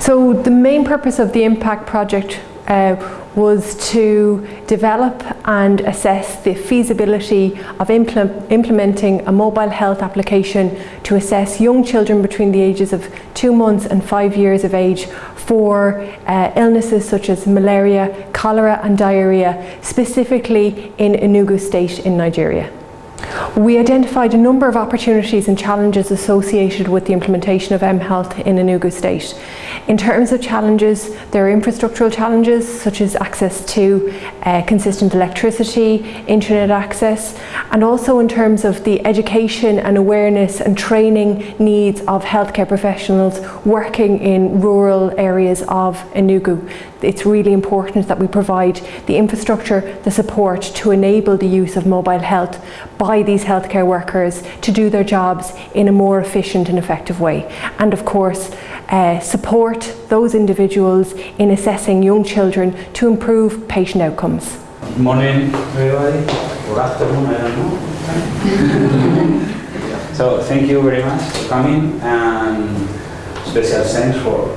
So the main purpose of the Impact project uh, was to develop and assess the feasibility of impl implementing a mobile health application to assess young children between the ages of two months and five years of age for uh, illnesses such as malaria, cholera and diarrhea, specifically in Enugu state in Nigeria. We identified a number of opportunities and challenges associated with the implementation of mHealth in Enugu State. In terms of challenges, there are infrastructural challenges such as access to uh, consistent electricity, internet access, and also in terms of the education and awareness and training needs of healthcare professionals working in rural areas of Enugu. It's really important that we provide the infrastructure, the support to enable the use of mobile health by these healthcare workers to do their jobs in a more efficient and effective way. And of course, uh, support those individuals in assessing young children to improve patient outcomes. Morning, everybody, or afternoon, I don't know. so thank you very much for coming, and special thanks for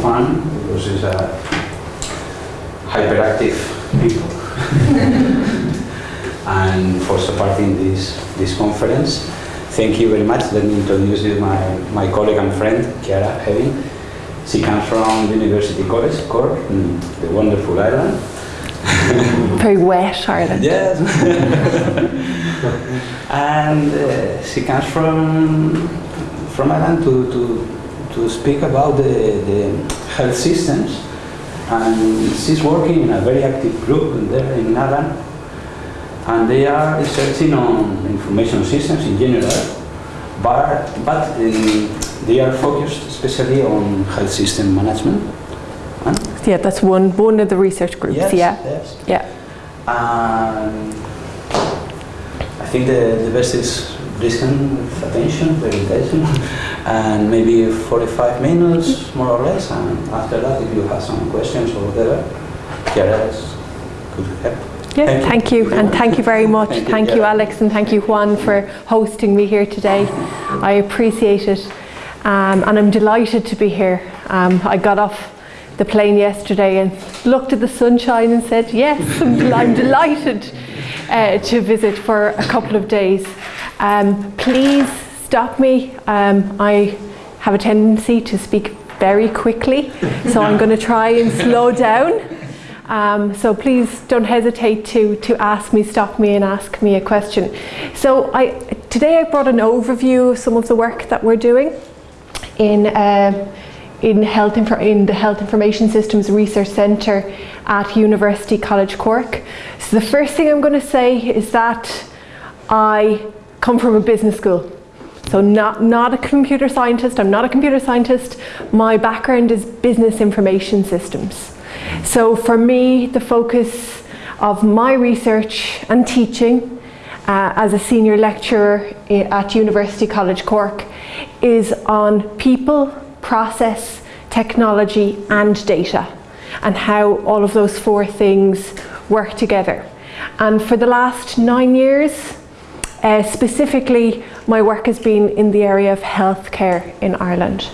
Juan, because he's a hyperactive people. and for supporting this, this conference. Thank you very much. Let me introduce you my, my colleague and friend, Ciara Heavin. She comes from University College, Cork, in the wonderful Ireland. Very wet Ireland. Yes. and uh, she comes from from Ireland to, to, to speak about the, the health systems. And she's working in a very active group there in Ireland and they are researching on information systems in general, but, but in, they are focused especially on health system management. And yeah, that's one, one of the research groups, yes, yeah. Yes. Yeah. Um, I think the, the best is listen with attention, very attention, and maybe 45 minutes, more or less, and after that, if you have some questions or whatever, Ciara could help. Yeah, thank, thank you. you. and thank you very much. Thank, thank you, you, Alex, and thank you, Juan, for hosting me here today. I appreciate it, um, and I'm delighted to be here. Um, I got off the plane yesterday and looked at the sunshine and said, yes, I'm, I'm delighted uh, to visit for a couple of days. Um, please stop me. Um, I have a tendency to speak very quickly, so I'm going to try and slow down. Um, so please don't hesitate to, to ask me, stop me and ask me a question. So I, today I brought an overview of some of the work that we're doing in, uh, in, health in the Health Information Systems Research Centre at University College Cork. So the first thing I'm going to say is that I come from a business school. So not, not a computer scientist, I'm not a computer scientist. My background is business information systems. So for me, the focus of my research and teaching uh, as a senior lecturer at University College Cork is on people, process, technology and data and how all of those four things work together. And for the last nine years, uh, specifically, my work has been in the area of healthcare in Ireland.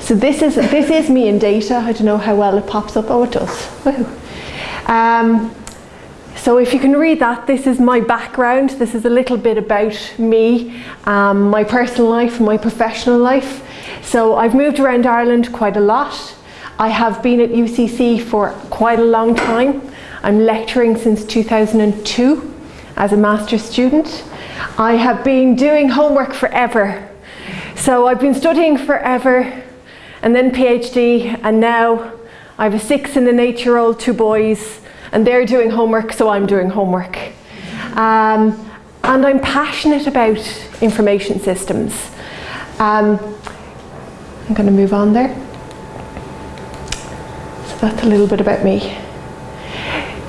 So this is, this is me in data. I don't know how well it pops up. Oh, it does. Um, so if you can read that, this is my background. This is a little bit about me, um, my personal life, my professional life. So I've moved around Ireland quite a lot. I have been at UCC for quite a long time. I'm lecturing since 2002 as a master's student. I have been doing homework forever. So I've been studying forever and then PhD, and now I have a six and an eight year old, two boys, and they're doing homework, so I'm doing homework. Um, and I'm passionate about information systems. Um, I'm going to move on there. So that's a little bit about me.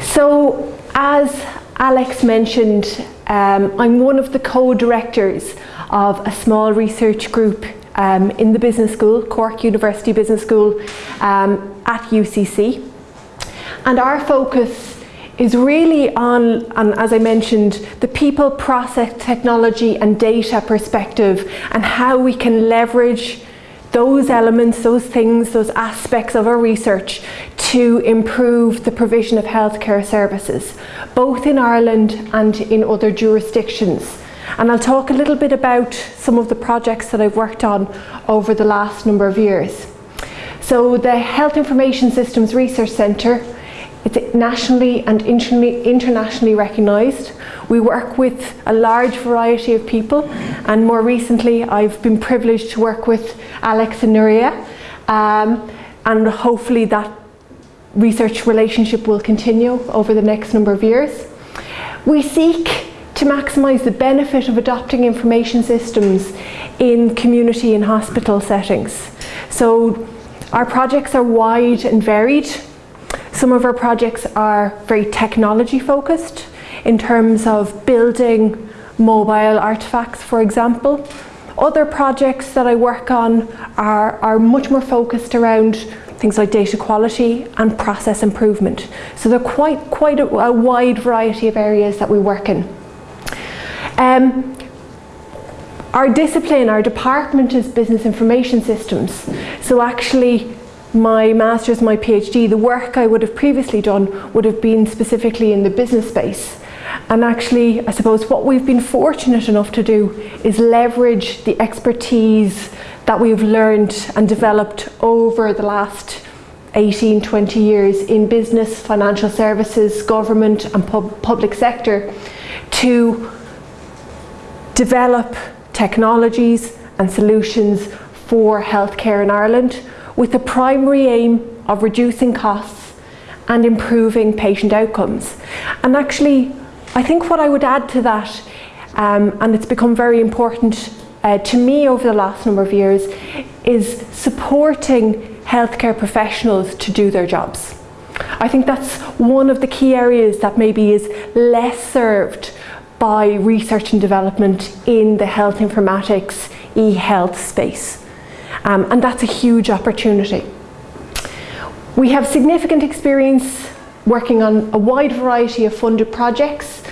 So as Alex mentioned, um, I'm one of the co-directors of a small research group um, in the business school, Cork University Business School um, at UCC. And our focus is really on, on, as I mentioned, the people, process, technology and data perspective and how we can leverage those elements, those things, those aspects of our research to improve the provision of healthcare services, both in Ireland and in other jurisdictions. And I'll talk a little bit about some of the projects that I've worked on over the last number of years. So the Health Information Systems Research Centre it's nationally and internationally recognised. We work with a large variety of people and more recently I've been privileged to work with Alex and Nuria um, and hopefully that research relationship will continue over the next number of years. We seek to maximise the benefit of adopting information systems in community and hospital settings. So our projects are wide and varied some of our projects are very technology focused in terms of building mobile artifacts, for example. Other projects that I work on are, are much more focused around things like data quality and process improvement. So they're quite, quite a, a wide variety of areas that we work in. Um, our discipline, our department is business information systems. So actually my master's, my PhD, the work I would have previously done would have been specifically in the business space. And actually, I suppose what we've been fortunate enough to do is leverage the expertise that we've learned and developed over the last 18, 20 years in business, financial services, government and pub public sector to develop technologies and solutions for healthcare in Ireland with the primary aim of reducing costs and improving patient outcomes. And actually, I think what I would add to that, um, and it's become very important uh, to me over the last number of years, is supporting healthcare professionals to do their jobs. I think that's one of the key areas that maybe is less served by research and development in the health informatics e-health space um, and that's a huge opportunity. We have significant experience working on a wide variety of funded projects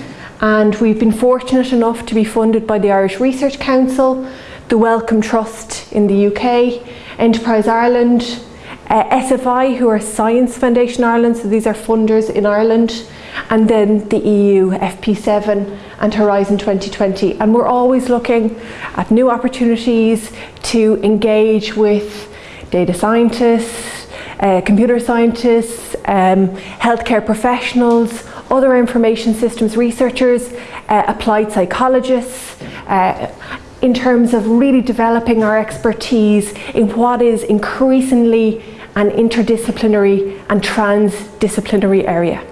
and we've been fortunate enough to be funded by the Irish Research Council, the Wellcome Trust in the UK, Enterprise Ireland, uh, SFI who are Science Foundation Ireland, so these are funders in Ireland, and then the EU, FP7 and Horizon 2020. And we're always looking at new opportunities to engage with data scientists, uh, computer scientists, um, healthcare professionals, other information systems researchers, uh, applied psychologists, uh, in terms of really developing our expertise in what is increasingly an interdisciplinary and transdisciplinary area.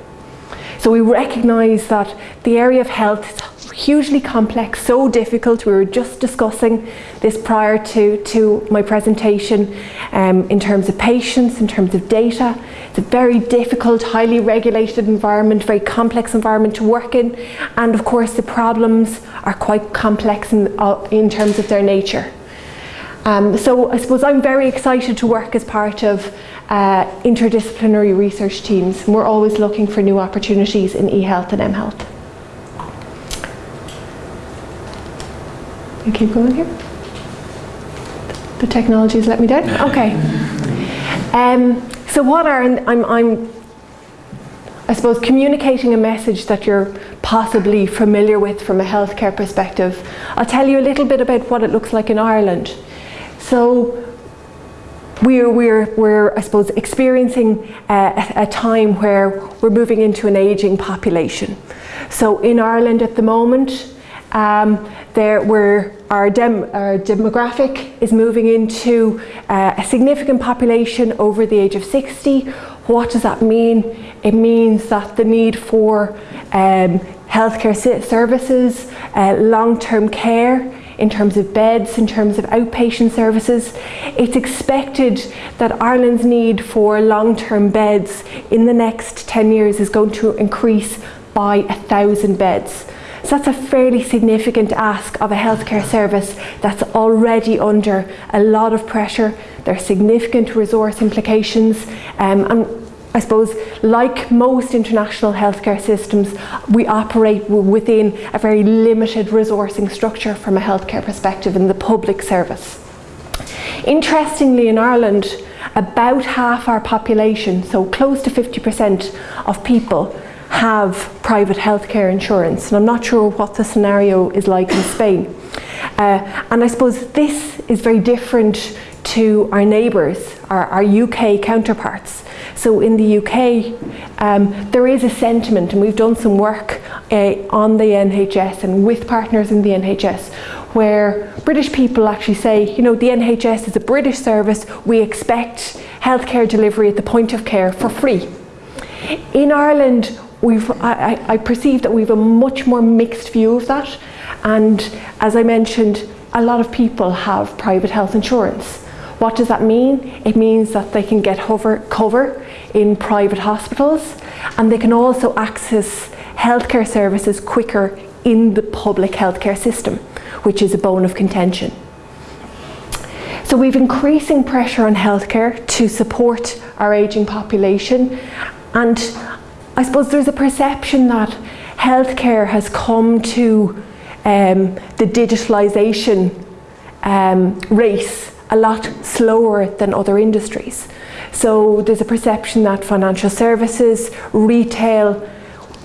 So we recognise that the area of health is hugely complex, so difficult. We were just discussing this prior to, to my presentation um, in terms of patients, in terms of data. It's a very difficult, highly regulated environment, very complex environment to work in. And of course the problems are quite complex in, uh, in terms of their nature. Um, so I suppose I'm very excited to work as part of uh, interdisciplinary research teams. We're always looking for new opportunities in e-health and m-health. You keep going here? The technology's let me down? Okay. Um, so what are, I'm, I'm, I suppose, communicating a message that you're possibly familiar with from a healthcare perspective. I'll tell you a little bit about what it looks like in Ireland. So we're, we're, we're I suppose, experiencing a, a time where we're moving into an ageing population. So in Ireland at the moment, um, there we're, our, dem, our, demographic is moving into uh, a significant population over the age of 60. What does that mean? It means that the need for um, healthcare services, uh, long-term care, in terms of beds, in terms of outpatient services. It's expected that Ireland's need for long-term beds in the next 10 years is going to increase by a thousand beds. So that's a fairly significant ask of a healthcare service that's already under a lot of pressure. There are significant resource implications um, and I suppose, like most international healthcare systems, we operate within a very limited resourcing structure from a healthcare perspective in the public service. Interestingly, in Ireland, about half our population, so close to 50% of people, have private healthcare insurance. And I'm not sure what the scenario is like in Spain. Uh, and I suppose this is very different to our neighbours, our, our UK counterparts. So in the UK, um, there is a sentiment, and we've done some work uh, on the NHS and with partners in the NHS, where British people actually say, you know, the NHS is a British service, we expect healthcare delivery at the point of care for free. In Ireland, we've, I, I perceive that we've a much more mixed view of that, and as I mentioned, a lot of people have private health insurance. What does that mean? It means that they can get hover, cover in private hospitals and they can also access healthcare services quicker in the public healthcare system, which is a bone of contention. So we've increasing pressure on healthcare to support our ageing population and I suppose there's a perception that healthcare has come to um, the digitalisation um, race a lot slower than other industries. So there's a perception that financial services, retail,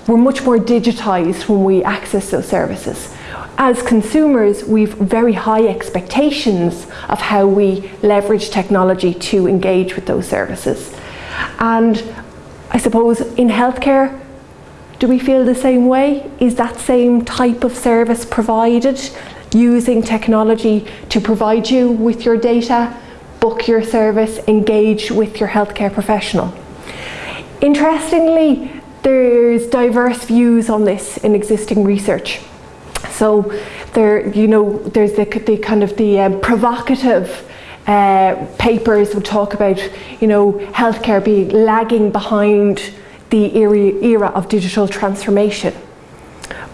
we're much more digitised when we access those services. As consumers, we've very high expectations of how we leverage technology to engage with those services. And I suppose in healthcare, do we feel the same way? Is that same type of service provided? using technology to provide you with your data, book your service, engage with your healthcare professional. Interestingly, there's diverse views on this in existing research. So there, you know, there's the, the kind of the um, provocative uh, papers would talk about, you know, healthcare being lagging behind the era, of digital transformation.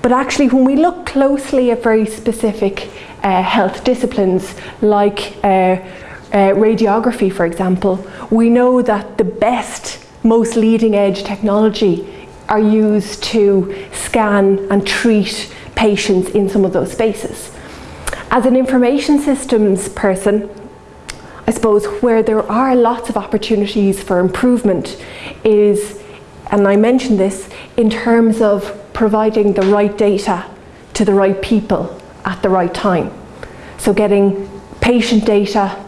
But actually when we look closely at very specific uh, health disciplines like uh, uh, radiography for example, we know that the best, most leading edge technology are used to scan and treat patients in some of those spaces. As an information systems person, I suppose where there are lots of opportunities for improvement is, and I mentioned this, in terms of providing the right data to the right people at the right time. So getting patient data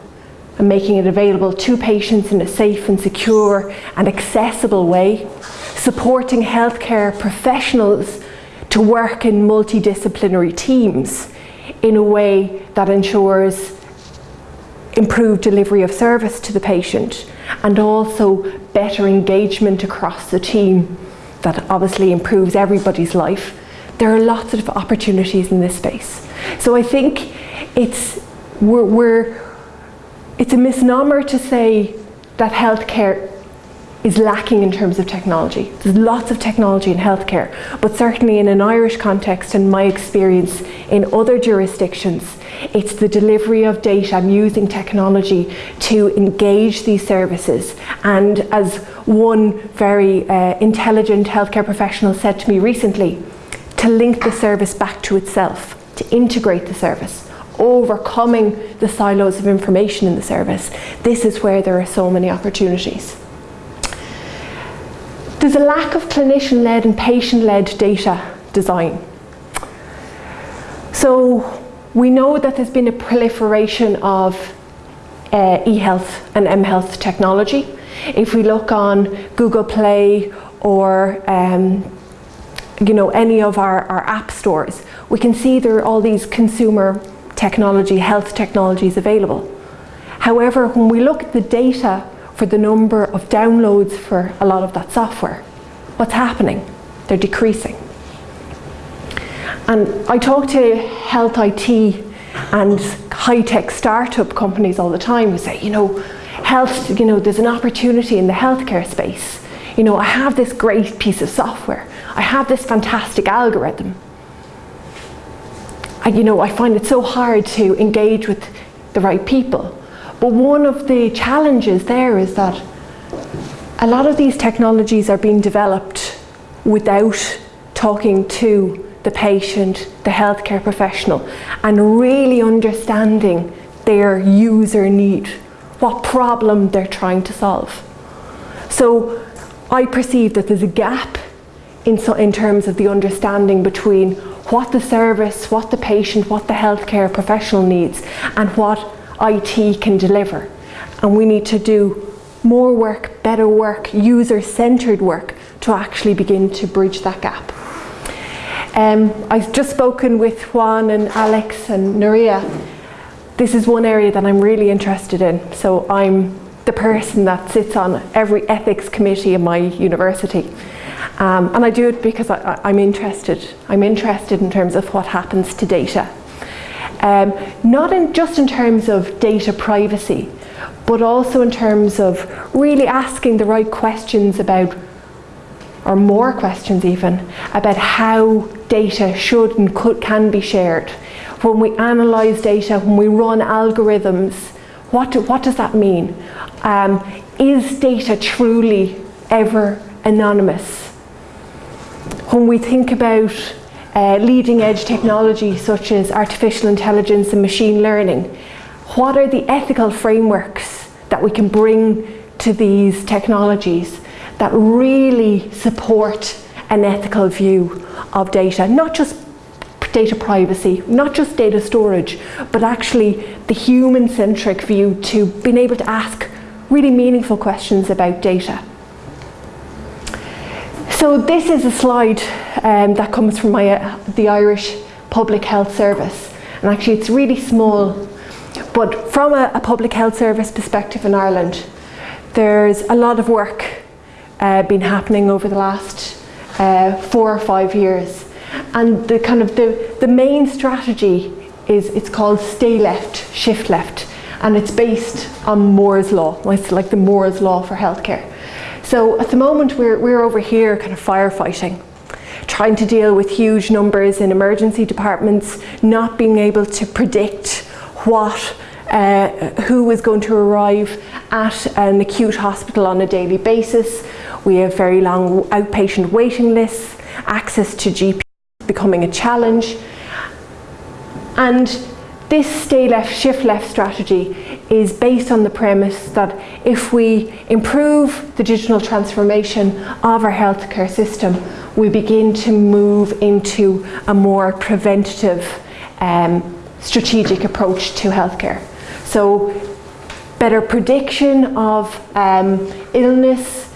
and making it available to patients in a safe and secure and accessible way, supporting healthcare professionals to work in multidisciplinary teams in a way that ensures improved delivery of service to the patient and also better engagement across the team that obviously improves everybody's life, there are lots of opportunities in this space. So I think it's, we're, we're, it's a misnomer to say that healthcare is lacking in terms of technology. There's lots of technology in healthcare, but certainly in an Irish context and my experience in other jurisdictions, it's the delivery of data and using technology to engage these services. And as one very uh, intelligent healthcare professional said to me recently, to link the service back to itself, to integrate the service, overcoming the silos of information in the service. This is where there are so many opportunities. There's a lack of clinician-led and patient-led data design. So we know that there's been a proliferation of uh, e-health and m-health technology. If we look on Google Play or um, you know any of our, our app stores, we can see there are all these consumer technology, health technologies available. However, when we look at the data for the number of downloads for a lot of that software. What's happening? They're decreasing. And I talk to health IT and high-tech startup companies all the time who say, you know, health, you know, there's an opportunity in the healthcare space. You know, I have this great piece of software. I have this fantastic algorithm. I, you know, I find it so hard to engage with the right people. But one of the challenges there is that a lot of these technologies are being developed without talking to the patient, the healthcare professional, and really understanding their user need, what problem they're trying to solve. So I perceive that there's a gap in, so, in terms of the understanding between what the service, what the patient, what the healthcare professional needs and what IT can deliver. And we need to do more work, better work, user-centred work to actually begin to bridge that gap. Um, I've just spoken with Juan and Alex and Nuria. This is one area that I'm really interested in. So I'm the person that sits on every ethics committee in my university. Um, and I do it because I, am interested. I'm interested in terms of what happens to data. Um, not in, just in terms of data privacy, but also in terms of really asking the right questions about, or more questions even, about how data should and could, can be shared. When we analyse data, when we run algorithms, what, do, what does that mean? Um, is data truly ever anonymous? When we think about uh, leading edge technology such as artificial intelligence and machine learning, what are the ethical frameworks that we can bring to these technologies that really support an ethical view of data, not just data privacy, not just data storage, but actually the human-centric view to being able to ask really meaningful questions about data. So this is a slide um, that comes from my, uh, the Irish Public Health Service. And actually it's really small, but from a, a public health service perspective in Ireland, there's a lot of work uh, been happening over the last uh, four or five years. And the kind of the, the main strategy is it's called stay left, shift left. And it's based on Moore's law. Like the Moore's law for healthcare. So at the moment we're, we're over here kind of firefighting, trying to deal with huge numbers in emergency departments, not being able to predict what uh, who is going to arrive at an acute hospital on a daily basis. We have very long outpatient waiting lists, access to GP becoming a challenge. And this stay left, shift left strategy is based on the premise that if we improve the digital transformation of our healthcare system, we begin to move into a more preventative um, strategic approach to healthcare. So better prediction of um, illness,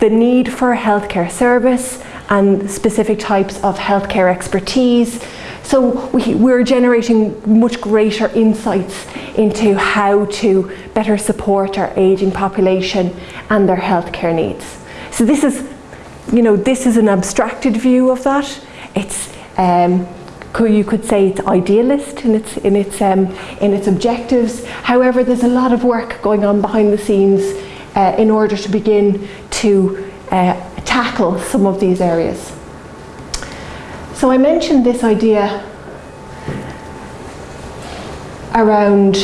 the need for healthcare service and specific types of healthcare expertise, so we, we're generating much greater insights into how to better support our ageing population and their healthcare needs. So this is, you know, this is an abstracted view of that. It's, um, you could say it's idealist in its, in, its, um, in its objectives. However, there's a lot of work going on behind the scenes uh, in order to begin to uh, tackle some of these areas. So I mentioned this idea around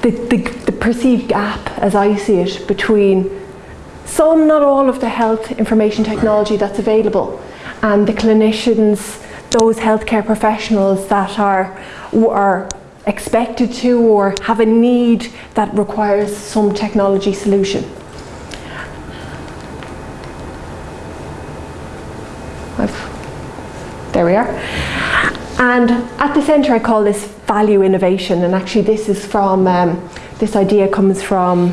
the, the, the, perceived gap, as I see it, between some, not all of the health information technology that's available and the clinicians, those healthcare professionals that are, are expected to or have a need that requires some technology solution. There we are. And at the centre I call this value innovation and actually this is from, um, this idea comes from,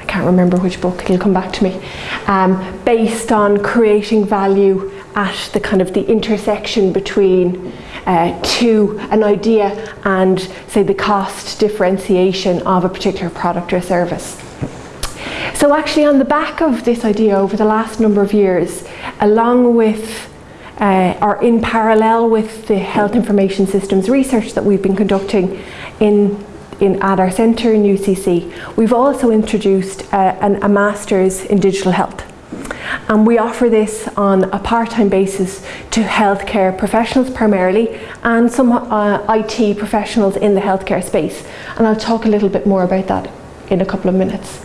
I can't remember which book, it'll come back to me, um, based on creating value at the kind of the intersection between uh, to an idea and say the cost differentiation of a particular product or service. So actually on the back of this idea over the last number of years, along with uh, or in parallel with the health information systems research that we've been conducting in, in at our centre in UCC, we've also introduced uh, an, a Masters in Digital Health. And we offer this on a part-time basis to healthcare professionals primarily and some uh, IT professionals in the healthcare space. And I'll talk a little bit more about that in a couple of minutes.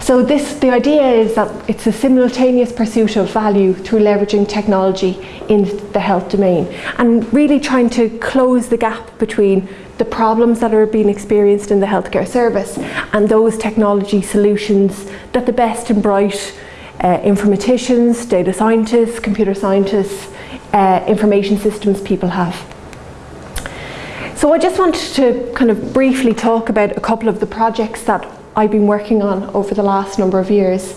So this, the idea is that it's a simultaneous pursuit of value through leveraging technology in the health domain and really trying to close the gap between the problems that are being experienced in the healthcare service and those technology solutions that the best and bright uh, informaticians, data scientists, computer scientists, uh, information systems people have. So I just wanted to kind of briefly talk about a couple of the projects that I've been working on over the last number of years.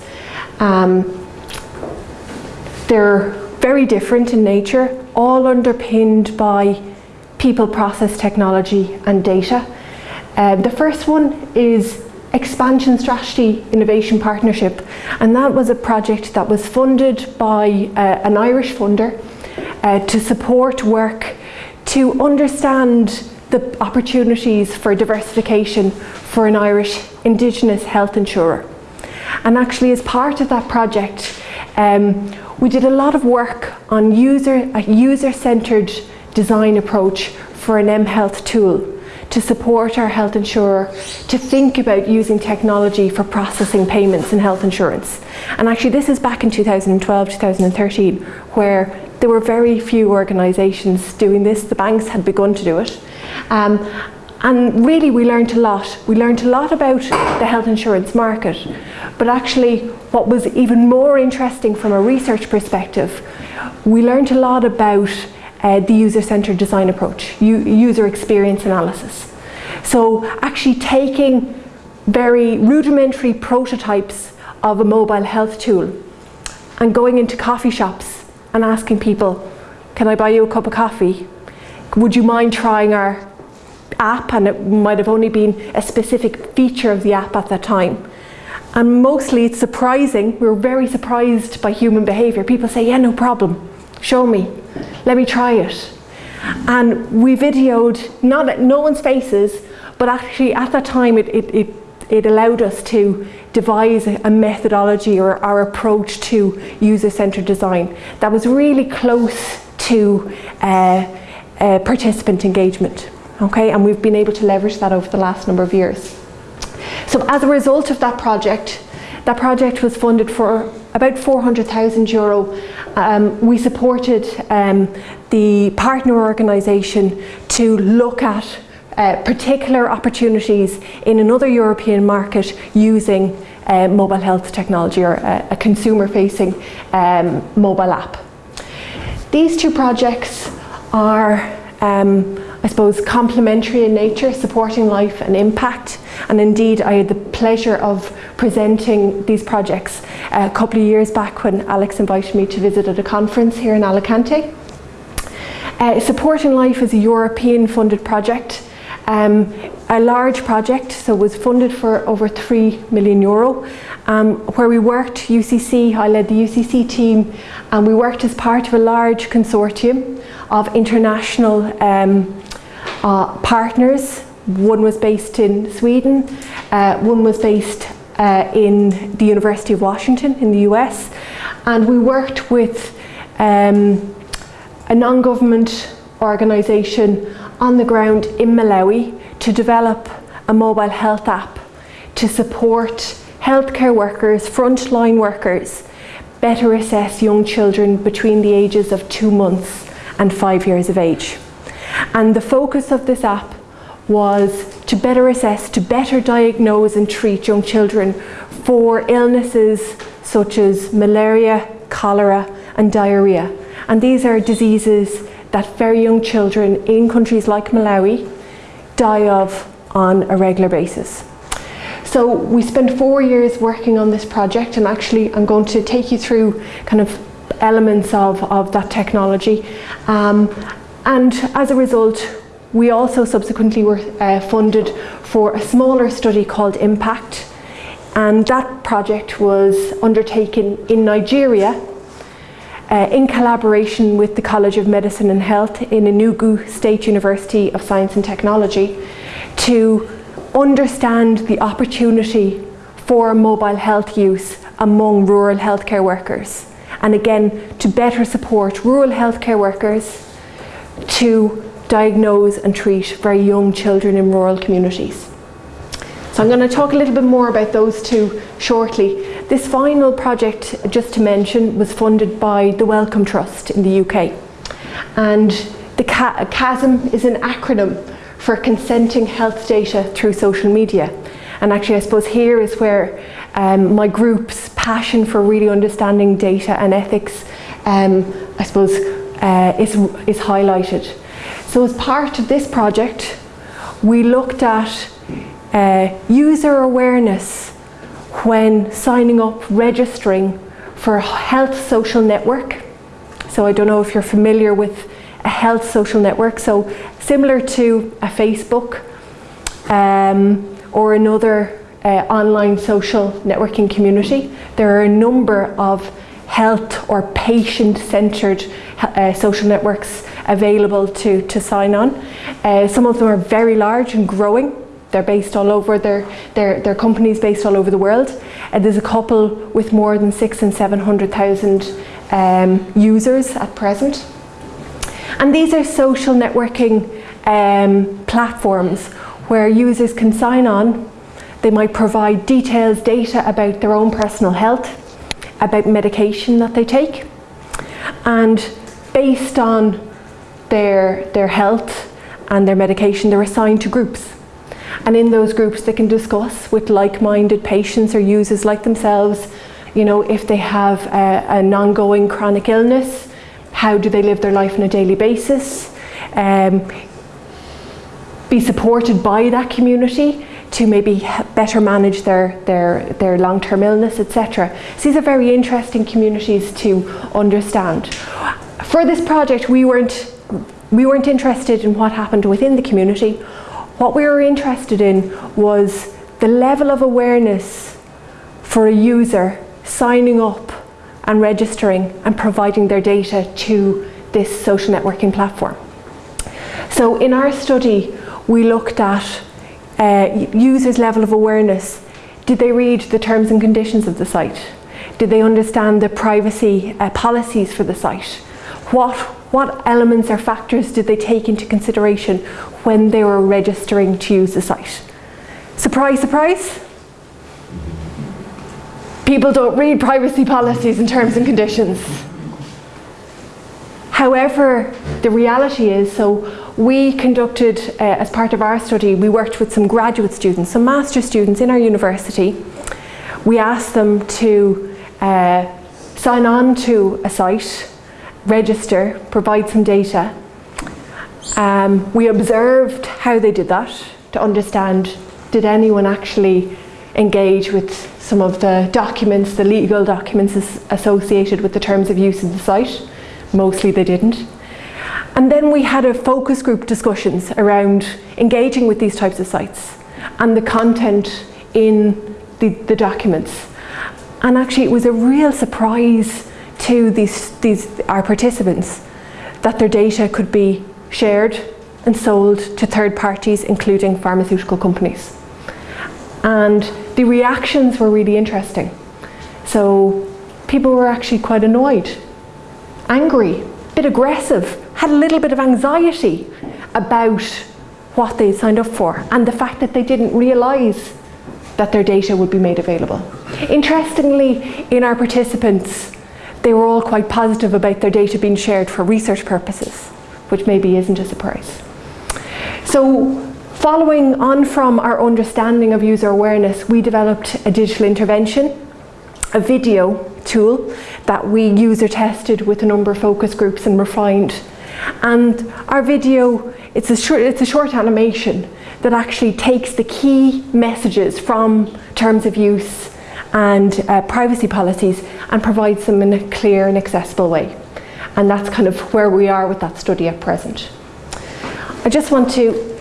Um, they're very different in nature, all underpinned by people, process, technology and data. Um, the first one is Expansion Strategy Innovation Partnership and that was a project that was funded by uh, an Irish funder uh, to support work to understand the opportunities for diversification for an Irish Indigenous health insurer. And actually as part of that project um, we did a lot of work on user, a user-centred design approach for an mHealth tool to support our health insurer to think about using technology for processing payments in health insurance. And actually this is back in 2012, 2013, where there were very few organisations doing this. The banks had begun to do it. Um, and really we learned a lot. We learned a lot about the health insurance market, but actually what was even more interesting from a research perspective, we learned a lot about uh, the user-centered design approach, user experience analysis. So actually taking very rudimentary prototypes of a mobile health tool and going into coffee shops and asking people, can I buy you a cup of coffee? Would you mind trying our app and it might have only been a specific feature of the app at that time. And mostly it's surprising, we are very surprised by human behaviour. People say, yeah, no problem, show me, let me try it. And we videoed, not at no one's faces, but actually at that time it, it, it, it allowed us to devise a methodology or our approach to user-centered design that was really close to uh, uh, participant engagement okay, and we've been able to leverage that over the last number of years. So as a result of that project, that project was funded for about 400,000 euro. Um, we supported um, the partner organisation to look at uh, particular opportunities in another European market using uh, mobile health technology or a, a consumer-facing um, mobile app. These two projects are um, I suppose, complementary in nature, supporting life and impact. And indeed, I had the pleasure of presenting these projects a couple of years back when Alex invited me to visit at a conference here in Alicante. Uh, supporting Life is a European funded project, um, a large project, so was funded for over 3 million euro, um, where we worked, UCC, I led the UCC team, and we worked as part of a large consortium of international um, uh, partners. One was based in Sweden, uh, one was based uh, in the University of Washington in the US, and we worked with um, a non-government organisation on the ground in Malawi to develop a mobile health app to support healthcare workers, frontline workers, better assess young children between the ages of two months and five years of age. And the focus of this app was to better assess, to better diagnose and treat young children for illnesses such as malaria, cholera and diarrhea. And these are diseases that very young children in countries like Malawi die of on a regular basis. So we spent four years working on this project and actually I'm going to take you through kind of elements of, of that technology um, and as a result, we also subsequently were uh, funded for a smaller study called Impact. And that project was undertaken in Nigeria uh, in collaboration with the College of Medicine and Health in Enugu State University of Science and Technology to understand the opportunity for mobile health use among rural healthcare workers. And again, to better support rural healthcare workers to diagnose and treat very young children in rural communities. So I'm going to talk a little bit more about those two shortly. This final project, just to mention, was funded by the Wellcome Trust in the UK. And the CHASM is an acronym for consenting health data through social media. And actually, I suppose here is where um, my group's passion for really understanding data and ethics, um, I suppose, uh, is, is highlighted. So as part of this project, we looked at uh, user awareness when signing up, registering for a health social network. So I don't know if you're familiar with a health social network. So similar to a Facebook um, or another uh, online social networking community, there are a number of health or patient-centred uh, social networks available to, to sign on. Uh, some of them are very large and growing. They're based all over, their, their, their companies based all over the world. Uh, there's a couple with more than six and 700,000 um, users at present. And these are social networking um, platforms where users can sign on. They might provide details, data about their own personal health, about medication that they take. And based on their, their health and their medication, they're assigned to groups. And in those groups, they can discuss with like-minded patients or users like themselves, you know, if they have a, an ongoing chronic illness, how do they live their life on a daily basis, um, be supported by that community to maybe better manage their, their, their long-term illness, etc. So these are very interesting communities to understand. For this project, we weren't, we weren't interested in what happened within the community. What we were interested in was the level of awareness for a user signing up and registering and providing their data to this social networking platform. So in our study, we looked at uh, users' level of awareness. Did they read the terms and conditions of the site? Did they understand the privacy uh, policies for the site? What, what elements or factors did they take into consideration when they were registering to use the site? Surprise, surprise, people don't read privacy policies and terms and conditions. However, the reality is, so we conducted, uh, as part of our study, we worked with some graduate students, some master students in our university. We asked them to uh, sign on to a site, register, provide some data. Um, we observed how they did that to understand, did anyone actually engage with some of the documents, the legal documents associated with the terms of use of the site. Mostly they didn't. And then we had a focus group discussions around engaging with these types of sites and the content in the, the documents. And actually it was a real surprise to these, these, our participants that their data could be shared and sold to third parties, including pharmaceutical companies. And the reactions were really interesting. So people were actually quite annoyed, angry, a bit aggressive, had a little bit of anxiety about what they signed up for and the fact that they didn't realise that their data would be made available. Interestingly, in our participants, they were all quite positive about their data being shared for research purposes, which maybe isn't a surprise. So Following on from our understanding of user awareness, we developed a digital intervention, a video tool that we user tested with a number of focus groups and refined. And our video, it's a short, it's a short animation that actually takes the key messages from terms of use and uh, privacy policies and provides them in a clear and accessible way. And that's kind of where we are with that study at present. I just want to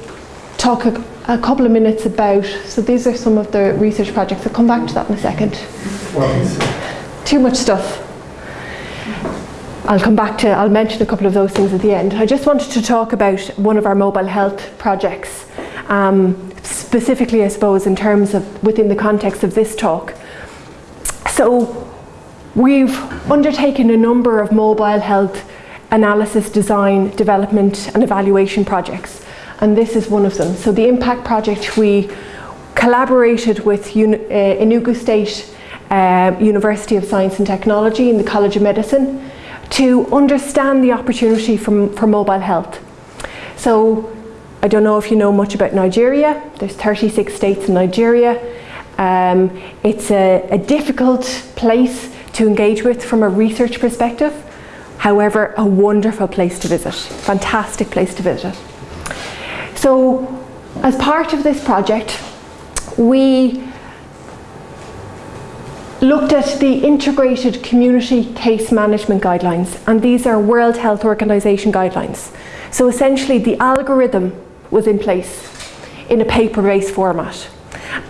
talk a, a, couple of minutes about, so these are some of the research projects, I'll come back to that in a second. Too much stuff. I'll come back to, I'll mention a couple of those things at the end. I just wanted to talk about one of our mobile health projects, um, specifically I suppose in terms of, within the context of this talk. So we've undertaken a number of mobile health analysis, design, development and evaluation projects and this is one of them. So the impact project, we collaborated with uh, Enugu State uh, University of Science and Technology in the College of Medicine to understand the opportunity from, for mobile health. So I don't know if you know much about Nigeria. There's 36 states in Nigeria. Um, it's a, a difficult place to engage with from a research perspective. However, a wonderful place to visit, fantastic place to visit. So, as part of this project, we looked at the integrated community case management guidelines and these are World Health Organization guidelines. So essentially the algorithm was in place in a paper-based format.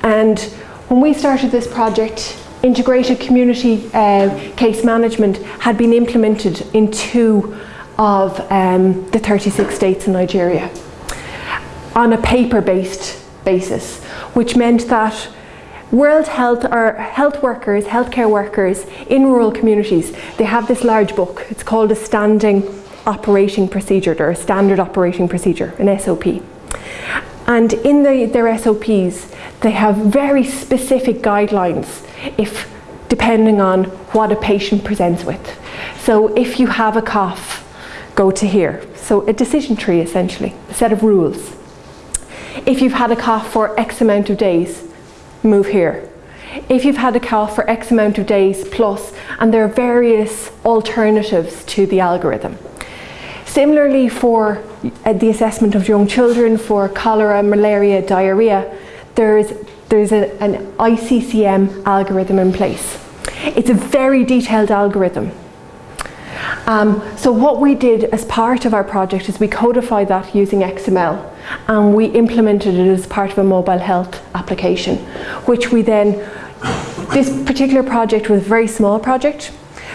And when we started this project, integrated community uh, case management had been implemented in two of um, the 36 states in Nigeria on a paper-based basis, which meant that World Health or health workers, healthcare workers in rural communities, they have this large book. It's called a standing operating procedure or a standard operating procedure, an SOP. And in the, their SOPs, they have very specific guidelines if depending on what a patient presents with. So if you have a cough, go to here. So a decision tree essentially, a set of rules. If you've had a cough for X amount of days, move here. If you've had a cough for X amount of days plus, and there are various alternatives to the algorithm. Similarly for uh, the assessment of young children for cholera, malaria, diarrhea, there's, there's a, an ICCM algorithm in place. It's a very detailed algorithm. Um, so what we did as part of our project is we codified that using XML and we implemented it as part of a mobile health application, which we then, this particular project was a very small project,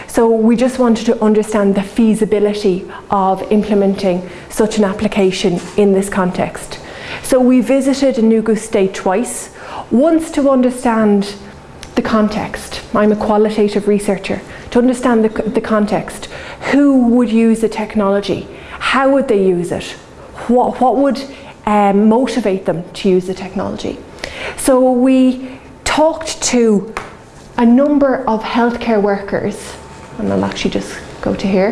so we just wanted to understand the feasibility of implementing such an application in this context. So we visited Enugu State twice, once to understand the context. I'm a qualitative researcher. To understand the, the context, who would use the technology? How would they use it? What, what would um, motivate them to use the technology? So we talked to a number of healthcare workers, and I'll actually just go to here,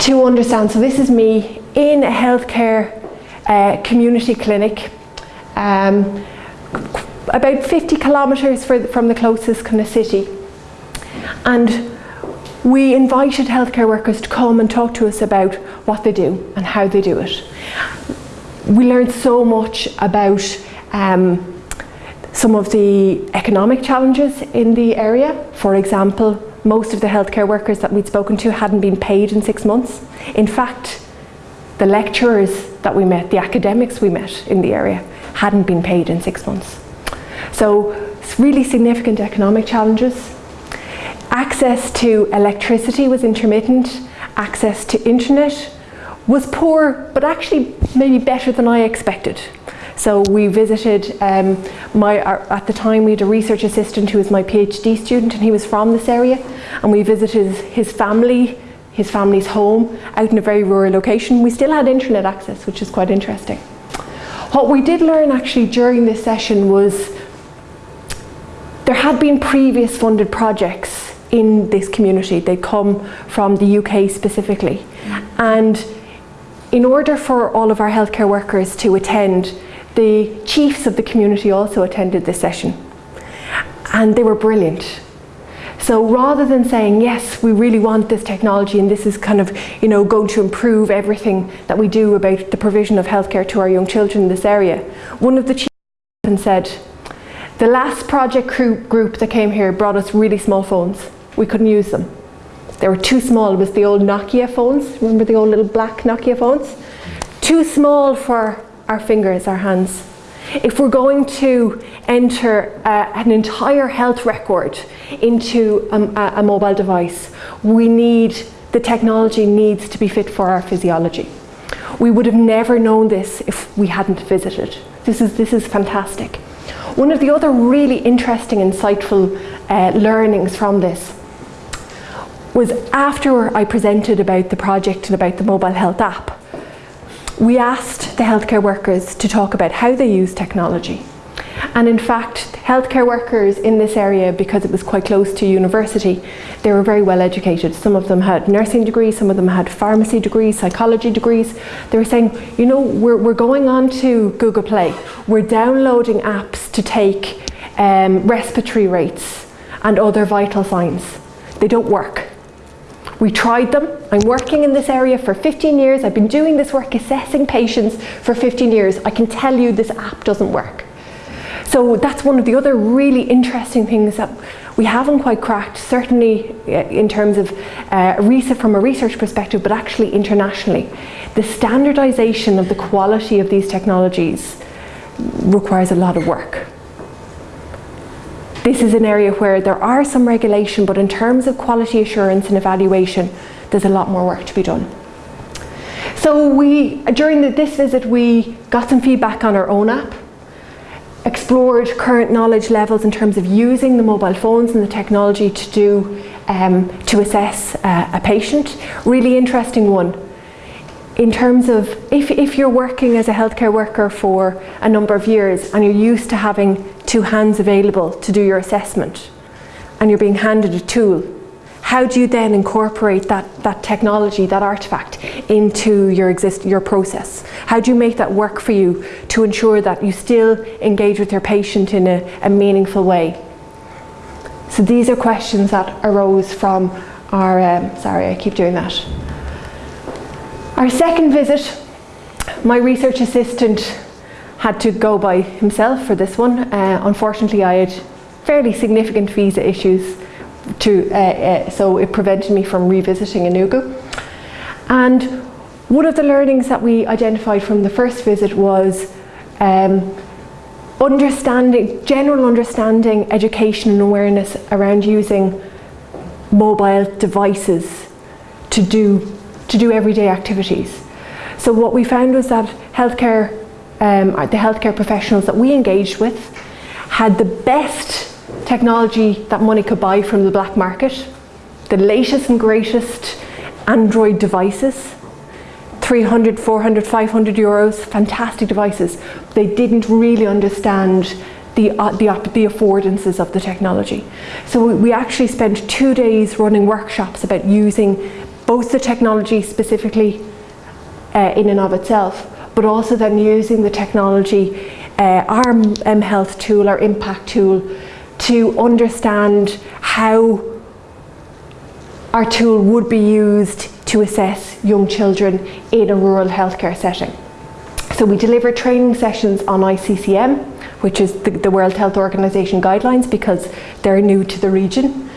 to understand. So this is me in a healthcare uh, community clinic, um, about 50 kilometres from the closest kind of city. And we invited healthcare workers to come and talk to us about what they do and how they do it. We learned so much about um, some of the economic challenges in the area. For example, most of the healthcare workers that we'd spoken to hadn't been paid in six months. In fact, the lecturers that we met, the academics we met in the area, hadn't been paid in six months. So really significant economic challenges. Access to electricity was intermittent, access to internet was poor, but actually maybe better than I expected. So we visited, um, my, at the time we had a research assistant who was my PhD student and he was from this area and we visited his family, his family's home out in a very rural location. We still had internet access, which is quite interesting. What we did learn actually during this session was there had been previous funded projects in this community. They come from the UK specifically. And in order for all of our healthcare workers to attend, the chiefs of the community also attended this session. And they were brilliant. So rather than saying, yes, we really want this technology and this is kind of, you know, going to improve everything that we do about the provision of healthcare to our young children in this area, one of the chiefs said, the last project group that came here brought us really small phones we couldn't use them. They were too small. It was the old Nokia phones. Remember the old little black Nokia phones? Too small for our fingers, our hands. If we're going to enter uh, an entire health record into a, a mobile device, we need, the technology needs to be fit for our physiology. We would have never known this if we hadn't visited. This is, this is fantastic. One of the other really interesting, insightful uh, learnings from this was after I presented about the project and about the mobile health app, we asked the healthcare workers to talk about how they use technology, And in fact, healthcare workers in this area, because it was quite close to university, they were very well educated. Some of them had nursing degrees, some of them had pharmacy degrees, psychology degrees. They were saying, you know, we're, we're going on to Google Play, we're downloading apps to take um, respiratory rates and other vital signs. They don't work. We tried them. I'm working in this area for 15 years. I've been doing this work assessing patients for 15 years. I can tell you this app doesn't work. So that's one of the other really interesting things that we haven't quite cracked, certainly uh, in terms of uh, research from a research perspective, but actually internationally. The standardization of the quality of these technologies requires a lot of work. This is an area where there are some regulation, but in terms of quality assurance and evaluation, there's a lot more work to be done. So we, during the, this visit, we got some feedback on our own app, explored current knowledge levels in terms of using the mobile phones and the technology to do, um, to assess uh, a patient. Really interesting one. In terms of if, if you're working as a healthcare worker for a number of years and you're used to having two hands available to do your assessment and you're being handed a tool, how do you then incorporate that, that technology, that artifact into your, exist, your process? How do you make that work for you to ensure that you still engage with your patient in a, a meaningful way? So these are questions that arose from our, um, sorry I keep doing that. Our second visit, my research assistant had to go by himself for this one. Uh, unfortunately, I had fairly significant visa issues, to, uh, uh, so it prevented me from revisiting Enugu. And one of the learnings that we identified from the first visit was um, understanding, general understanding, education and awareness around using mobile devices to do, to do everyday activities. So what we found was that healthcare um, the healthcare professionals that we engaged with had the best technology that money could buy from the black market, the latest and greatest Android devices, 300, 400, 500 euros, fantastic devices. They didn't really understand the, uh, the, the affordances of the technology. So we, we actually spent two days running workshops about using both the technology specifically uh, in and of itself, but also then using the technology, uh, our M Health tool, our impact tool, to understand how our tool would be used to assess young children in a rural healthcare setting. So we deliver training sessions on ICCM, which is the, the, World Health Organization guidelines because they're new to the region,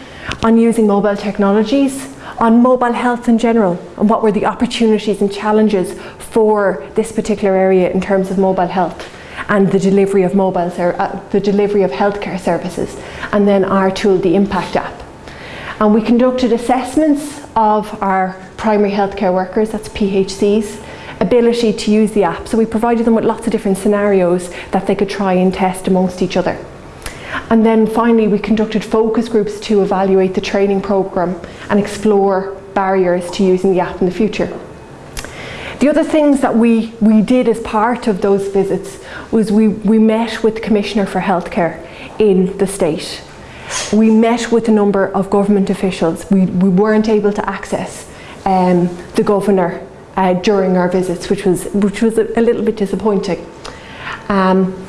on using mobile technologies, on mobile health in general, and what were the opportunities and challenges for this particular area in terms of mobile health and the delivery of mobile, uh, the delivery of healthcare services, and then our tool, the Impact app. And we conducted assessments of our primary healthcare workers, that's PHCs, ability to use the app. So we provided them with lots of different scenarios that they could try and test amongst each other. And then finally, we conducted focus groups to evaluate the training programme and explore barriers to using the app in the future. The other things that we, we did as part of those visits was we, we met with the Commissioner for Healthcare in the state. We met with a number of government officials. We, we weren't able to access um, the Governor uh, during our visits, which was, which was a, a little bit disappointing. Um,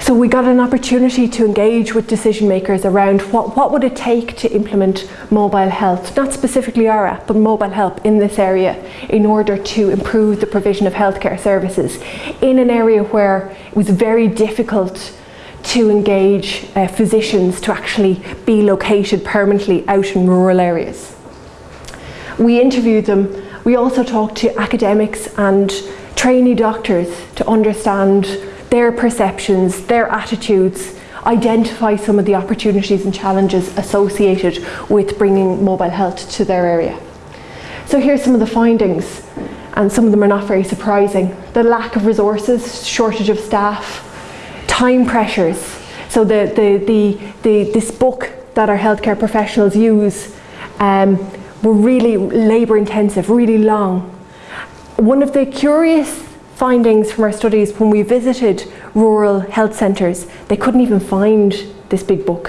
so we got an opportunity to engage with decision makers around what, what would it take to implement mobile health, not specifically our app, but mobile health in this area in order to improve the provision of healthcare services in an area where it was very difficult to engage uh, physicians to actually be located permanently out in rural areas. We interviewed them. We also talked to academics and trainee doctors to understand their perceptions, their attitudes, identify some of the opportunities and challenges associated with bringing mobile health to their area. So here's some of the findings, and some of them are not very surprising. The lack of resources, shortage of staff, time pressures. So the, the, the, the this book that our healthcare professionals use um, were really labour intensive, really long. One of the curious findings from our studies when we visited rural health centres, they couldn't even find this big book,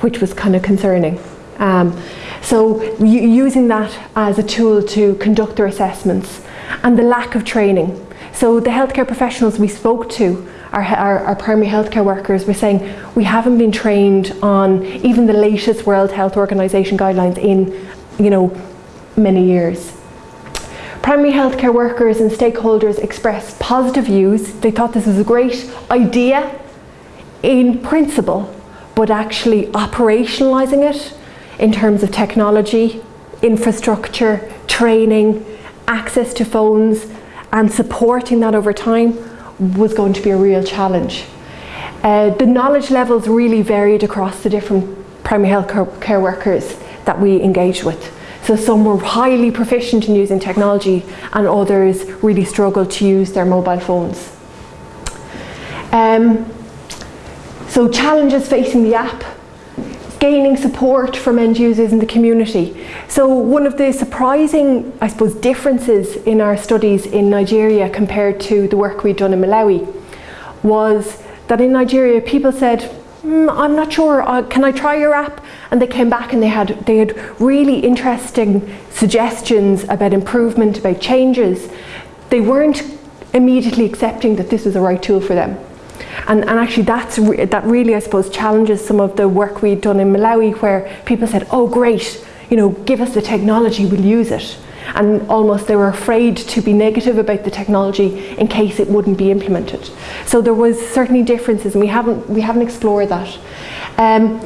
which was kind of concerning. Um, so using that as a tool to conduct their assessments and the lack of training. So the healthcare professionals we spoke to, our, our, our, primary healthcare workers, were saying we haven't been trained on even the latest World Health Organization guidelines in, you know, many years. Primary healthcare workers and stakeholders expressed positive views. They thought this was a great idea in principle, but actually operationalising it in terms of technology, infrastructure, training, access to phones, and supporting that over time was going to be a real challenge. Uh, the knowledge levels really varied across the different primary health care workers that we engaged with. So some were highly proficient in using technology and others really struggled to use their mobile phones. Um, so challenges facing the app, gaining support from end users in the community. So one of the surprising, I suppose, differences in our studies in Nigeria compared to the work we'd done in Malawi was that in Nigeria people said, mm, I'm not sure, uh, can I try your app? And they came back and they had, they had really interesting suggestions about improvement, about changes. They weren't immediately accepting that this was the right tool for them. And, and actually that's re that really, I suppose, challenges some of the work we'd done in Malawi where people said, oh great, you know, give us the technology, we'll use it. And almost they were afraid to be negative about the technology in case it wouldn't be implemented. So there was certainly differences and we haven't, we haven't explored that. Um,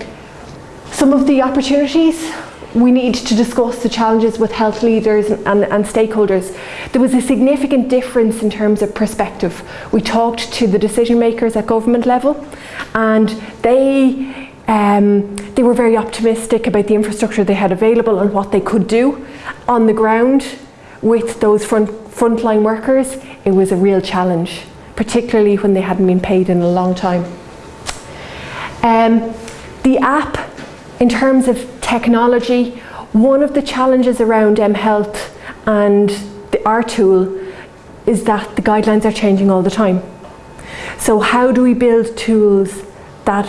some of the opportunities we need to discuss the challenges with health leaders and, and, and, stakeholders. There was a significant difference in terms of perspective. We talked to the decision makers at government level and they, um, they were very optimistic about the infrastructure they had available and what they could do. On the ground with those front, frontline workers, it was a real challenge, particularly when they hadn't been paid in a long time. Um, the app in terms of technology, one of the challenges around mHealth and the, our tool is that the guidelines are changing all the time. So how do we build tools that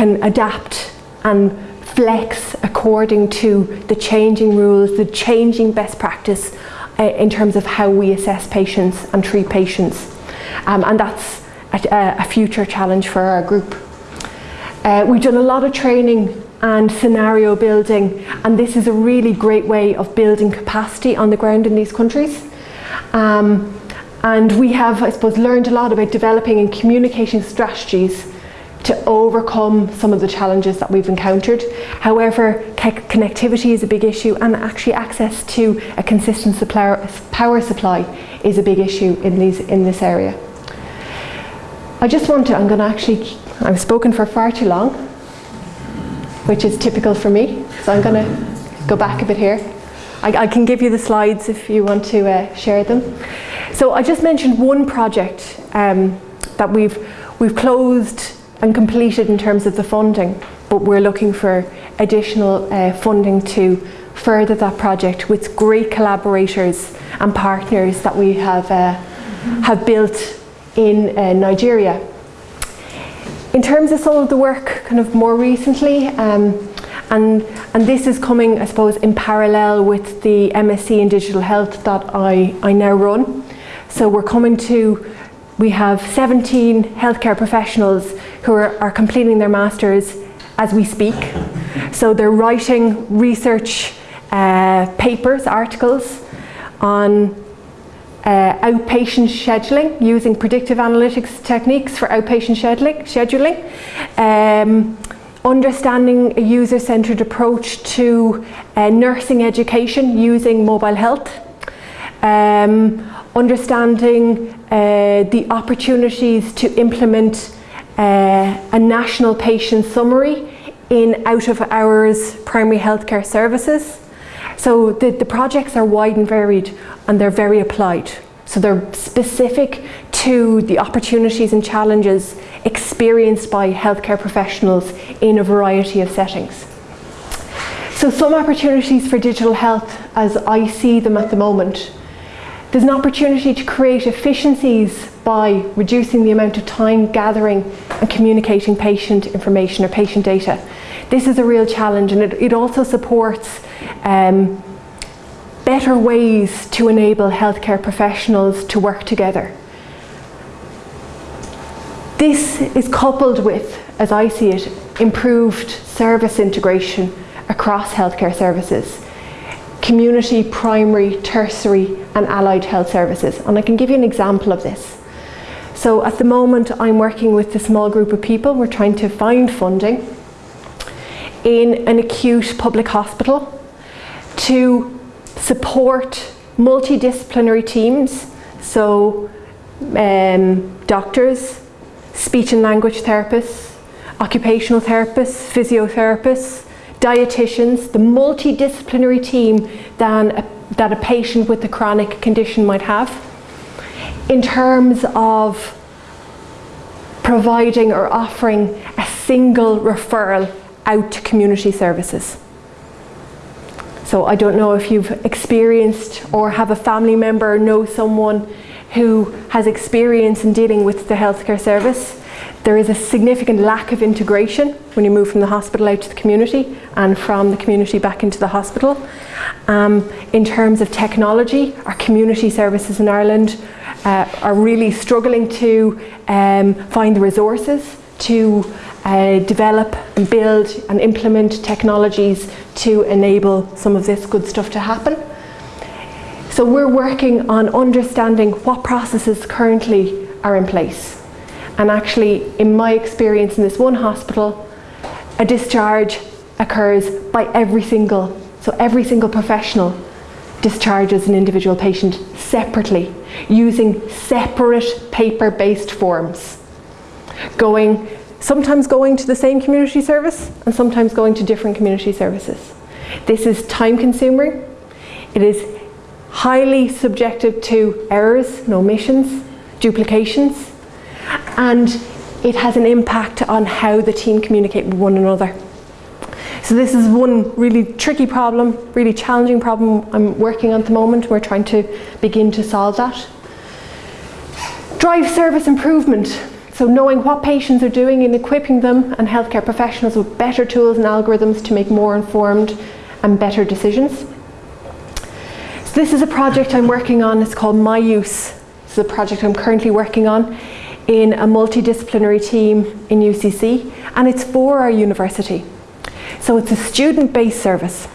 can adapt and flex according to the changing rules, the changing best practice uh, in terms of how we assess patients and treat patients. Um, and that's a, a, future challenge for our group. Uh, we've done a lot of training and scenario building and this is a really great way of building capacity on the ground in these countries. Um, and we have, I suppose, learned a lot about developing and communication strategies to overcome some of the challenges that we've encountered. However, connectivity is a big issue and actually access to a consistent power supply is a big issue in, these, in this area. I just want to, I'm going to actually, I've spoken for far too long which is typical for me. So I'm going to go back a bit here. I, I, can give you the slides if you want to uh, share them. So I just mentioned one project um, that we've, we've closed and completed in terms of the funding, but we're looking for additional uh, funding to further that project with great collaborators and partners that we have, uh, have built in uh, Nigeria. In terms of some of the work kind of more recently, um, and, and this is coming, I suppose, in parallel with the MSc in Digital Health that I, I now run. So we're coming to, we have 17 healthcare professionals who are, are completing their masters as we speak. So they're writing research uh, papers, articles on uh, outpatient scheduling using predictive analytics techniques for outpatient scheduling, um, understanding a user-centered approach to uh, nursing education using mobile health, um, understanding uh, the opportunities to implement uh, a national patient summary in out-of-hours primary healthcare services, so the, the projects are wide and varied and they're very applied. So they're specific to the opportunities and challenges experienced by healthcare professionals in a variety of settings. So some opportunities for digital health as I see them at the moment. There's an opportunity to create efficiencies by reducing the amount of time gathering and communicating patient information or patient data. This is a real challenge and it, it also supports um, better ways to enable healthcare professionals to work together. This is coupled with, as I see it, improved service integration across healthcare services community, primary, tertiary and allied health services. And I can give you an example of this. So at the moment I'm working with a small group of people, we're trying to find funding in an acute public hospital to support multidisciplinary teams, so um, doctors, speech and language therapists, occupational therapists, physiotherapists, dietitians, the multidisciplinary team than a, that a patient with a chronic condition might have in terms of providing or offering a single referral out to community services. So I don't know if you've experienced or have a family member or know someone who has experience in dealing with the healthcare service. There is a significant lack of integration when you move from the hospital out to the community and from the community back into the hospital. Um, in terms of technology, our community services in Ireland uh, are really struggling to um, find the resources to uh, develop and build and implement technologies to enable some of this good stuff to happen. So we're working on understanding what processes currently are in place. And actually, in my experience in this one hospital, a discharge occurs by every single, so every single professional discharges an individual patient separately, using separate paper-based forms, going, sometimes going to the same community service and sometimes going to different community services. This is time consuming, it is highly subjective to errors omissions, duplications, and it has an impact on how the team communicate with one another. So this is one really tricky problem, really challenging problem I'm working on at the moment. We're trying to begin to solve that. Drive service improvement. So knowing what patients are doing and equipping them and healthcare professionals with better tools and algorithms to make more informed and better decisions. So this is a project I'm working on, it's called My Use. Is a project I'm currently working on in a multidisciplinary team in UCC and it's for our university. So it's a student-based service.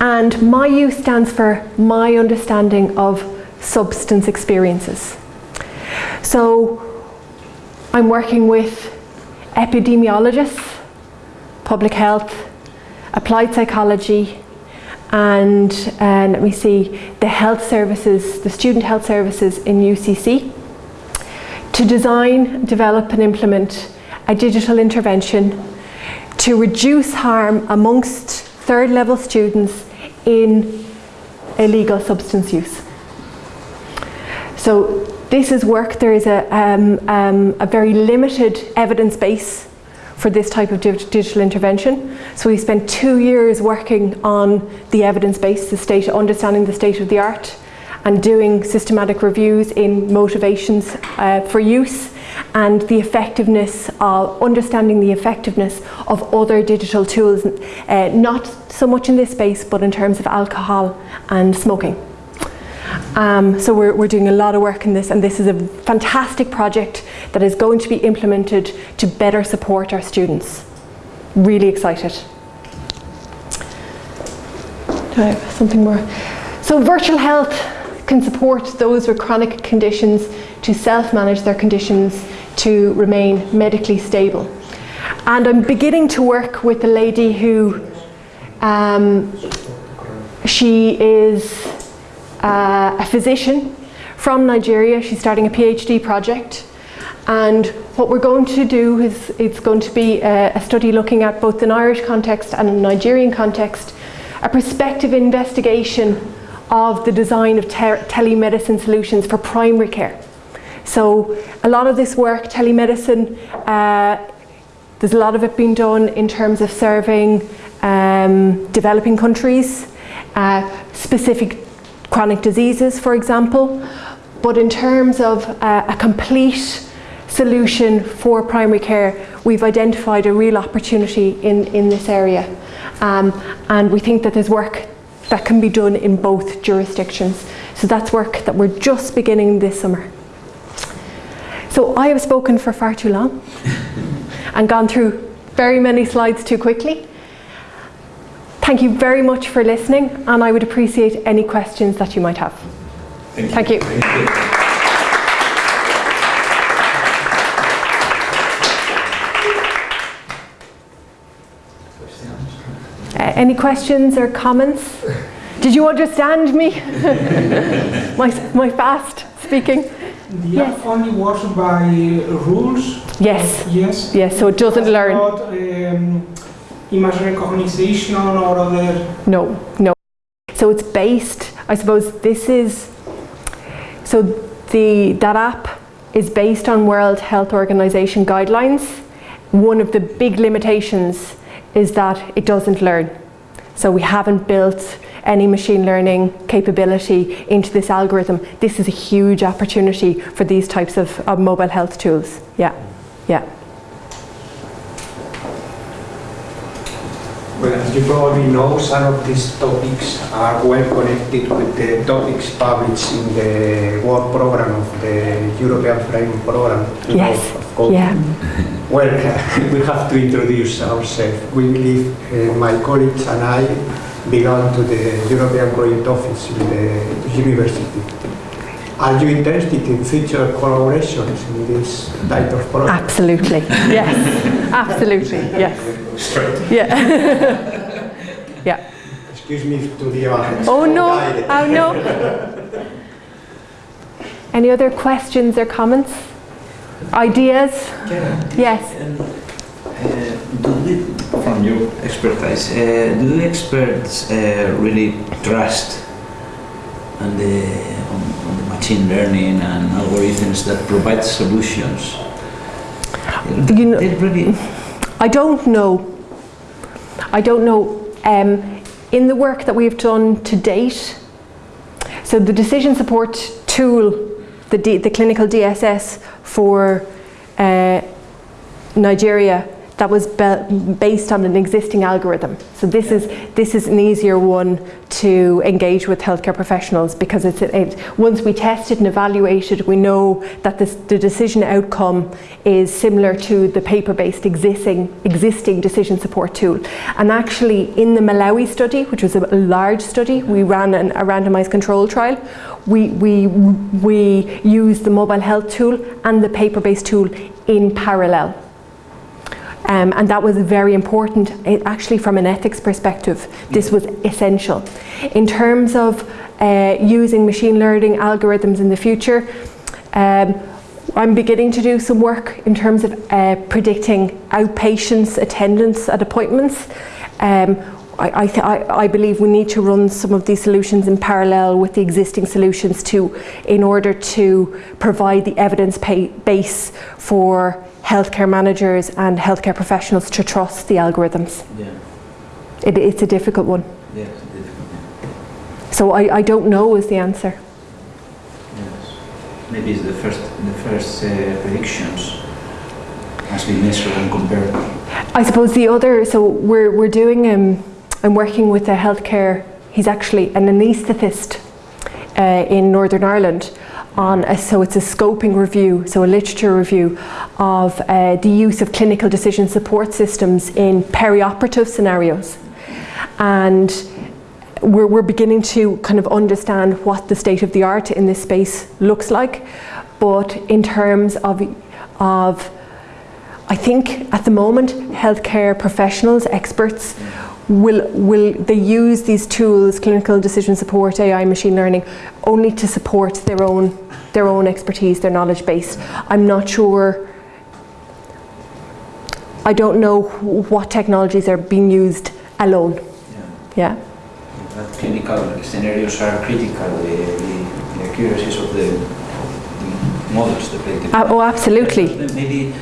And my use stands for my understanding of substance experiences. So I'm working with epidemiologists, public health, applied psychology, and uh, let me see, the health services, the student health services in UCC to design, develop and implement a digital intervention to reduce harm amongst third level students in illegal substance use. So this is work, there is a, um, um, a very limited evidence base for this type of digital intervention. So we spent two years working on the evidence base, the state, understanding the state of the art, and doing systematic reviews in motivations uh, for use and the effectiveness of understanding the effectiveness of other digital tools, uh, not so much in this space, but in terms of alcohol and smoking. Um, so we're, we're doing a lot of work in this and this is a fantastic project that is going to be implemented to better support our students. Really excited. Do I have something more? So virtual health, can support those with chronic conditions to self-manage their conditions to remain medically stable. And I'm beginning to work with a lady who um, she is uh, a physician from Nigeria. She's starting a PhD project. And what we're going to do is it's going to be a, a study looking at both an Irish context and a Nigerian context, a prospective investigation of the design of telemedicine solutions for primary care. So a lot of this work, telemedicine, uh, there's a lot of it being done in terms of serving um, developing countries, uh, specific chronic diseases, for example. But in terms of uh, a complete solution for primary care, we've identified a real opportunity in, in this area. Um, and we think that there's work that can be done in both jurisdictions. So that's work that we're just beginning this summer. So I have spoken for far too long and gone through very many slides too quickly. Thank you very much for listening and I would appreciate any questions that you might have. Thank you. Thank you. Any questions or comments? Did you understand me? my, my fast speaking? The Yes. app only works by rules? Yes, Yes. yes, so it doesn't learn. Not um, image recognition or other... No, no. So it's based, I suppose this is, so the, that app is based on World Health Organization guidelines. One of the big limitations is that it doesn't learn. So we haven't built any machine learning capability into this algorithm. This is a huge opportunity for these types of, of mobile health tools. Yeah, yeah. Well, as you probably know, some of these topics are well connected with the topics published in the work program of the European Framework Program. Yes, of course. yeah. Well, we have to introduce ourselves. We believe, uh, my colleagues and I belong to the European Project Office in the university. Are you interested in future collaborations in this type of project? Absolutely, yes, absolutely, yes. Straight. Yeah. yeah. Excuse me to the audience. Oh no, oh no. Any other questions or comments? Ideas? Yes. Um, uh, do we, from your expertise, uh, do the experts uh, really trust on the, on, on the machine learning and algorithms that provide solutions? You know- really, I don't know. I don't know. Um, in the work that we've done to date, so the decision support tool, the, D, the clinical DSS for uh, Nigeria, that was based on an existing algorithm. So this is this is an easier one to engage with healthcare professionals because it's it, once we tested and evaluated, we know that this, the decision outcome is similar to the paper-based existing existing decision support tool. And actually, in the Malawi study, which was a large study, we ran an, a randomized control trial. We we we used the mobile health tool and the paper-based tool in parallel. Um, and that was very important. It, actually from an ethics perspective this was essential. In terms of uh, using machine learning algorithms in the future um, I'm beginning to do some work in terms of uh, predicting outpatients attendance at appointments. Um, I, I, I, believe we need to run some of these solutions in parallel with the existing solutions to, in order to provide the evidence base for healthcare managers and healthcare professionals to trust the algorithms. yeah, It, it's a difficult one. yeah, it's difficult. So I, I don't know is the answer. Yes. Maybe it's the first, the first uh, predictions must be measured and compared. I suppose the other, so we're, we're doing, um, I'm working with a healthcare, he's actually an anaesthetist uh, in Northern Ireland on, a, so it's a scoping review, so a literature review of uh, the use of clinical decision support systems in perioperative scenarios. And we're, we're beginning to kind of understand what the state of the art in this space looks like. But in terms of, of I think at the moment, healthcare professionals, experts, will, will they use these tools, clinical decision support, AI, machine learning, only to support their own, their own expertise, their knowledge base. I'm not sure, I don't know what technologies are being used alone. Yeah. Yeah. But clinical scenarios are critical, the, the, the accuracies of the, the models, the predictive Uh, oh, absolutely. Maybe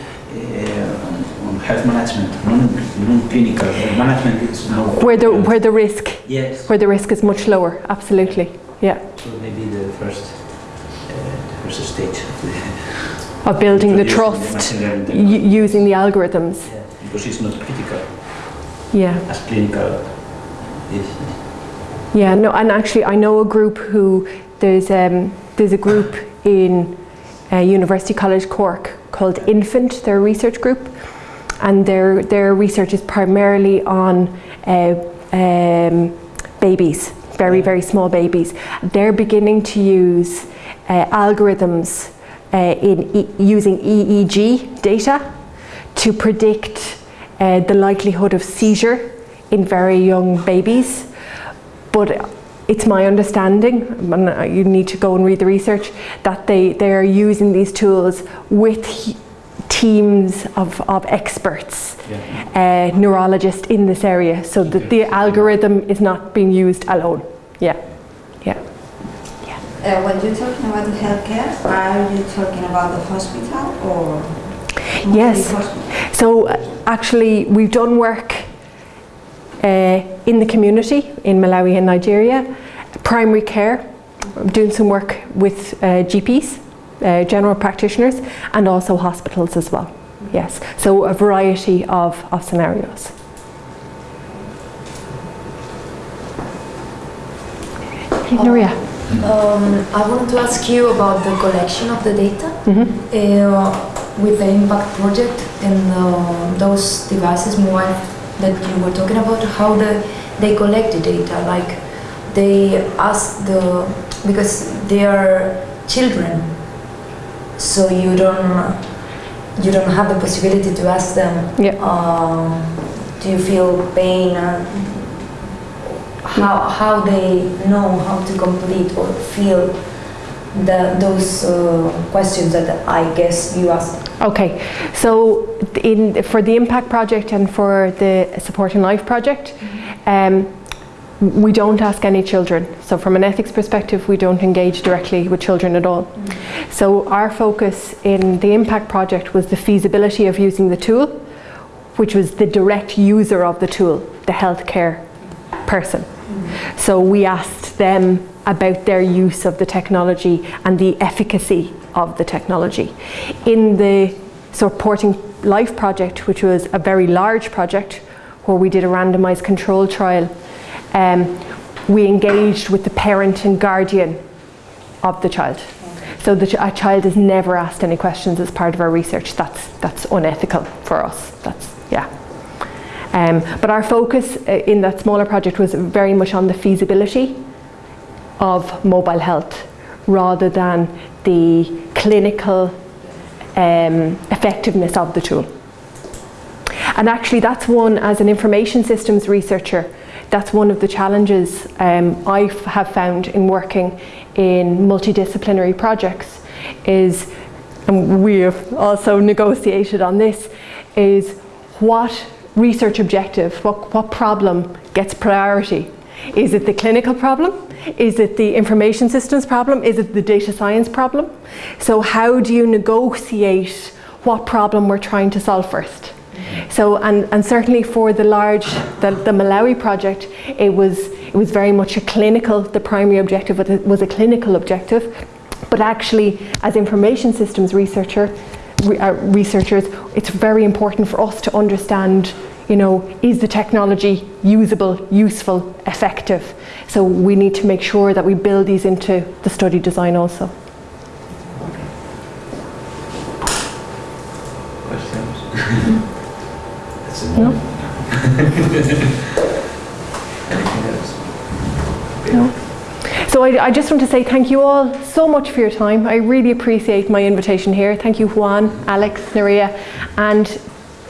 health management, non- non-clinical health management is more. Where the, where the risk, Yes. where the risk is much lower, absolutely. yeah. So maybe the first, uh, the first stage of Of building the trust, learning using the algorithms. Yeah, because it's not critical Yeah. as clinical is. Yeah, no, and actually, I know a group who there's um, there's a group in uh, University College Cork called Infant. They're research group, and their their research is primarily on uh, um, babies, very very small babies. They're beginning to use uh, algorithms uh, in e- using EEG data to predict uh, the likelihood of seizure in very young babies. But it's my understanding, and uh, you need to go and read the research, that they, they are using these tools with teams of, of experts, Yeah. uh, neurologists in this area, so that the algorithm is not being used alone. Yeah, yeah. Uh, when you're talking about the healthcare, are you talking about the hospital or? Yes. hospital? So uh, actually, we've done work uh, in the community in Malawi and Nigeria, primary care, I'm doing some work with uh, GPs, uh, general practitioners, and also hospitals as well. Yes, so a variety of, of scenarios. Nuria. Um, I wanted to ask you about the collection of the data Mhm. uh, with the impact project and uh, those devices, mobile that you were talking about. How the they collect the data? Like they ask the because they are children, so you don't you don't have the possibility to ask them. Yeah. Um, do you feel pain? Or how how they know how to complete or feel the, those uh, questions that I guess you asked. Okay, so in, for the Impact Project and for the Support Supporting Life Project, um, we don't ask any children. So from an ethics perspective, we don't engage directly with children at all. So our focus in the Impact Project was the feasibility of using the tool, which was the direct user of the tool, the healthcare person. So we asked them about their use of the technology and the efficacy of the technology. In the supporting life project, which was a very large project where we did a randomized control trial, um, we engaged with the parent and guardian of the child. So the ch- a child is never asked any questions as part of our research. That's that's unethical for us. That's yeah. Um, but our focus uh, in that smaller project was very much on the feasibility of mobile health rather than the clinical um, effectiveness of the tool. And actually, that's one, as an information systems researcher, that's one of the challenges um, I have found in working in multidisciplinary projects is, and we have also negotiated on this, is what research objective, what, what problem gets priority? Is it the clinical problem? Is it the information systems problem? Is it the data science problem? So how do you negotiate what problem we're trying to solve first? So, and, and certainly for the large, the, the Malawi project, it was, it was very much a clinical, the primary objective was a, was a clinical objective. But actually, as information systems researcher, re, uh, researchers, it's very important for us to understand, you know, is the technology usable, useful, effective? So we need to make sure that we build these into the study design also. Questions? That's a No. No. So I, I just want to say thank you all so much for your time. I really appreciate my invitation here. Thank you, Juan, Alex, Naria, and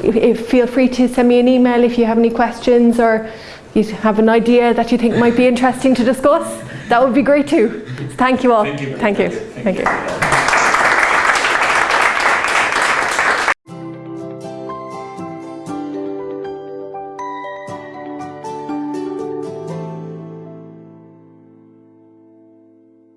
if, if, feel free to send me an email if you have any questions or you have an idea that you think might be interesting to discuss. That would be great too. Thank you all. Thank you. Thank you. Thank Thank you. you.